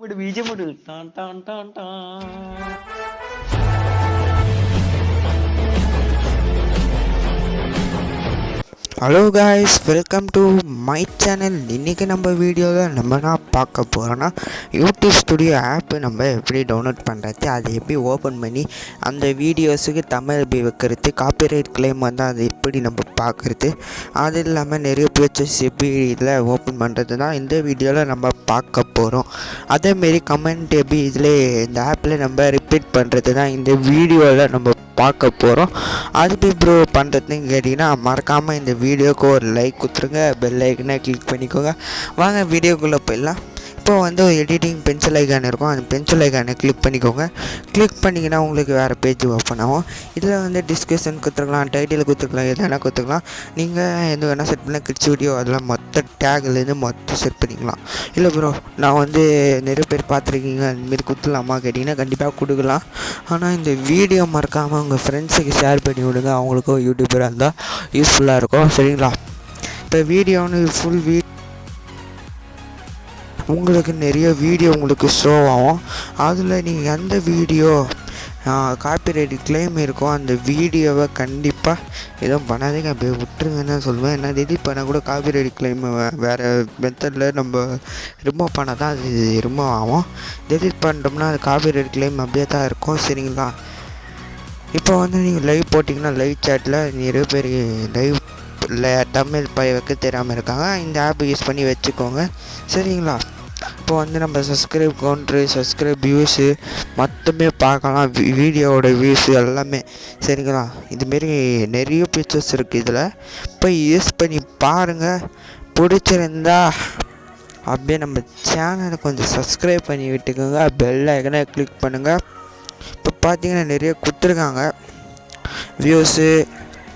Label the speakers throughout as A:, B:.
A: ഇവിടെ ബീജം വിട് ടാൻ ടാൻ ടാൻ tan.
B: Hello guys welcome to my channel இன்றைக்கி நம்ம வீடியோவில் நம்ம நான் பார்க்க போகிறோன்னா யூடியூப் ஸ்டுடியோ ஆப்பு நம்ம எப்படி டவுன்லோட் பண்ணுறது அதை எப்படி ஓப்பன் பண்ணி அந்த வீடியோஸுக்கு தமிழ் எப்படி வைக்கிறது காப்பிரைட் கிளைம் வந்து அதை எப்படி நம்ம பார்க்குறது அது இல்லாமல் நிறைய பிக்சர்ஸ் எப்படி இதில் ஓப்பன் பண்ணுறது தான் இந்த வீடியோவில் நம்ம பார்க்க போகிறோம் அதேமாரி கமெண்ட் எப்படி இதில் இந்த ஆப்பில் நம்ம ரிப்பீட் பண்ணுறது தான் இந்த வீடியோவில் நம்ம பார்க்க போகிறோம் அது இப்போ ப்ரோ பண்ணுறதுன்னு கேட்டிங்கன்னா மறக்காமல் இந்த வீடியோவுக்கு ஒரு லைக் கொடுத்துருங்க. பெல் ஐக்கனை கிளிக் பண்ணிக்கோங்க. வாங்க வீடியோக்குள்ளே போயிடலாம். இப்போ வந்து ஒரு எடிட்டிங் பென்சில் ஐக்கான் இருக்கும். அந்த பென்சில் ஐக்கானை கிளிக் பண்ணிக்கோங்க. கிளிக் பண்ணிங்கன்னா உங்களுக்கு வேறு பேஜ் ஓப்பன் ஆகும். இதில் வந்து டிஸ்கிரிப்ஷன் கொடுத்துருக்கலாம் டைட்டில் கொடுத்துருக்கலாம் எது வேணால் கொடுத்துக்கலாம் நீங்கள் எது வேணால் செட் பண்ணலாம். கிட்ஸ் வீடியோ அதெல்லாம் மொத்த டேக்லேருந்து மொத்தம் செட் பண்ணிக்கலாம். இல்லை ப்ரோ நான் வந்து நிறைய பேர் பார்த்துருக்கீங்க. அந்தமாரி கொடுத்துடலாமா கேட்டிங்கன்னா கண்டிப்பாக கொடுக்கலாம். ஆனால் இந்த வீடியோ மறக்காமல் உங்கள் ஃப்ரெண்ட்ஸுக்கு ஷேர் பண்ணி விடுங்க. அவங்களுக்கும் யூடியூபராக இருந்தால் யூஸ்ஃபுல்லாக இருக்கும். சரிங்களா? இப்போ வீடியோன்னு ஃபுல் வீட் உங்களுக்கு நிறைய வீடியோ உங்களுக்கு ஷோ ஆகும். அதில் நீங்கள் எந்த வீடியோ காப்பிரைட் கிளைம் இருக்கோ அந்த வீடியோவை கண்டிப்பாக எதுவும் பண்ணாதீங்க. அப்படியே விட்டுருங்கன்னு தான் சொல்லுவேன் ஏன்னா எடிட் பண்ணால் கூட காப்பிரைட் கிளைம் வேறு மெத்தடில் நம்ம ரிமூவ் பண்ணால் தான் அது ரிமூவ் ஆகும். எடிட் பண்ணிட்டோம்னா அது காப்பிரைட் கிளைம் அப்படியே தான் இருக்கும். சரிங்களா? இப்போ வந்து நீங்கள் லைவ் போட்டிங்கன்னா லைவ் சேட்டில் நிறைய பேர் லைவ் தமிழ் பய வைக்க தெரியாமல் இருக்காங்க. இந்த ஆப் யூஸ் பண்ணி வச்சுக்கோங்க. சரிங்களா? இப்போ வந்து நம்ம சப்ஸ்கிரைப் கவுண்ட்ரு சப்ஸ்கிரைப் வியூஸு மொத்தமே பார்க்கலாம். வி- வீடியோவோட வியூஸு எல்லாமே. சரிங்களா? இதுமாரி நிறைய பிக்சர்ஸ் இருக்குது இதில். போய் யூஸ் பண்ணி பாருங்கள் பிடிச்சிருந்தா அப்படியே நம்ம சேனலை கொஞ்சம் சப்ஸ்கிரைப் பண்ணி விட்டுக்கோங்க. பெல் ஐக்கனை கிளிக் பண்ணுங்கள் இப்போ பார்த்தீங்கன்னா நிறைய கொடுத்துருக்காங்க. வியூஸு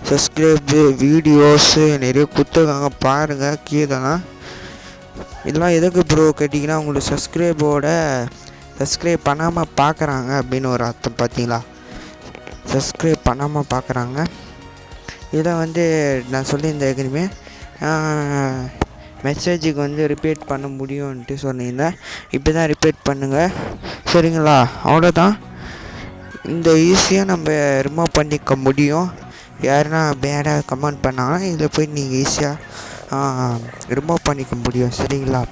B: சப்ஸ்கிரைபு வீடியோஸு நிறைய கொடுத்துருக்காங்க. பாருங்கள் கீழெல்லாம் இதெல்லாம் எதுக்கு ப்ரோ கேட்டிங்கன்னா உங்களுக்கு சப்ஸ்கிரைபோட சப்ஸ்கிரைப் பண்ணாமல் பார்க்குறாங்க அப்படின்னு ஒரு அர்த்தம் பார்த்தீங்களா? சப்ஸ்கிரைப் பண்ணாமல் பார்க்குறாங்க இதை வந்து நான் சொல்லியிருந்தேன் ஏற்கனவே. மெசேஜுக்கு வந்து ரிப்பீட் பண்ண முடியும்ன்ட்டு சொன்னீங்க இப்படி தான் ரிப்பீட் பண்ணுங்கள் சரிங்களா? அவ்வளோதான் இந்த ஈஸியாக நம்ம ரிமூவ் பண்ணிக்க முடியும். யாருன்னா பேடாக கமெண்ட் பண்ணாங்கன்னா இதில் போய் நீங்கள் ஈஸியாக ரிமூவ் பண்ணிக்க முடியும் சரிங்களா?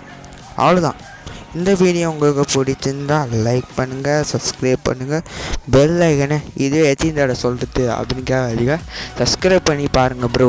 B: அவ்வளோதான் இந்த வீடியோ உங்களுக்கு பிடிச்சிருந்தா லைக் பண்ணுங்கள் சப்ஸ்கிரைப் பண்ணுங்கள் பெல் ஐக்கனை இதே எத்தனை தடவை சொல்கிறது அப்படின்னு கேட்காதீங்க சப்ஸ்கிரைப் பண்ணி பாருங்கள் ப்ரோ